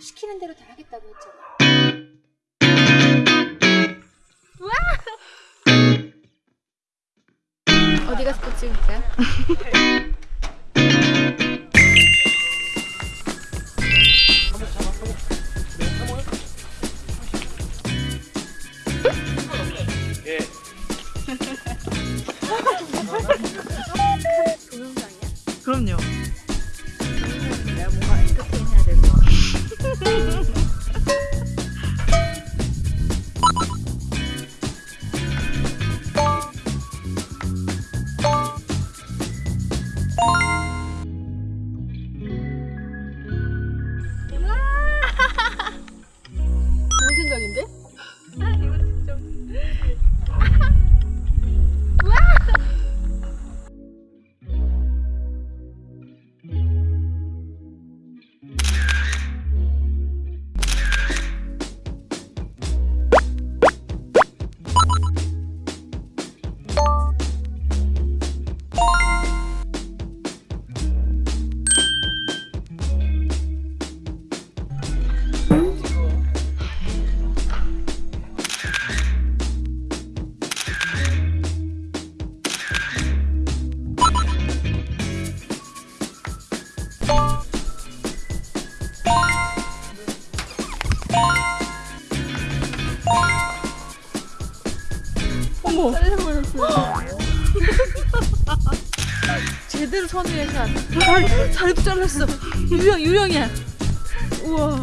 시키는 대로 다 하겠다고 했잖아. 어디 가서 또 찍을까요? 그럼요. 어머. 잘라버렸어. 제대로 샷. 다리, 다리도 잘랐어. 유령, 유령이야. 우와.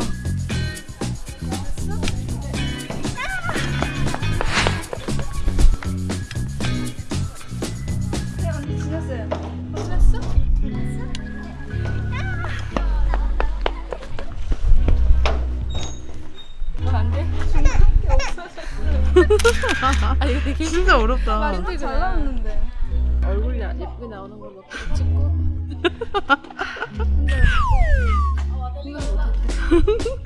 지났어요. 아 이거 되게 진짜 어렵다. 힘들구나. 잘 나왔는데 얼굴이 나- 예쁘게 나오는 계속 찍고 힘들어. 생각 못했다